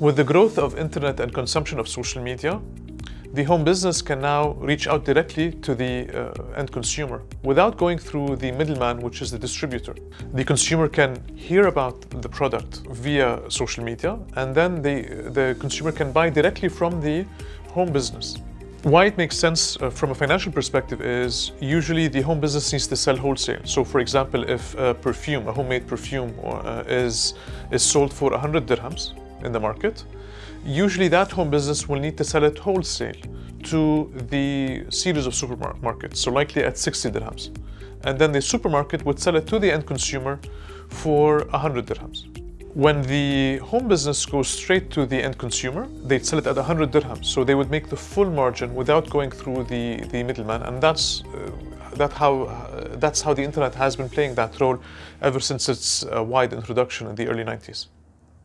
With the growth of internet and consumption of social media, the home business can now reach out directly to the uh, end consumer without going through the middleman, which is the distributor. The consumer can hear about the product via social media, and then the, the consumer can buy directly from the home business. Why it makes sense uh, from a financial perspective is usually the home business needs to sell wholesale. So for example, if a perfume, a homemade perfume uh, is, is sold for 100 dirhams in the market, usually that home business will need to sell it wholesale to the series of supermarkets, so likely at 60 dirhams. And then the supermarket would sell it to the end consumer for 100 dirhams. When the home business goes straight to the end consumer, they'd sell it at 100 dirhams. So they would make the full margin without going through the, the middleman. And that's, uh, that how, uh, that's how the internet has been playing that role ever since its uh, wide introduction in the early 90s.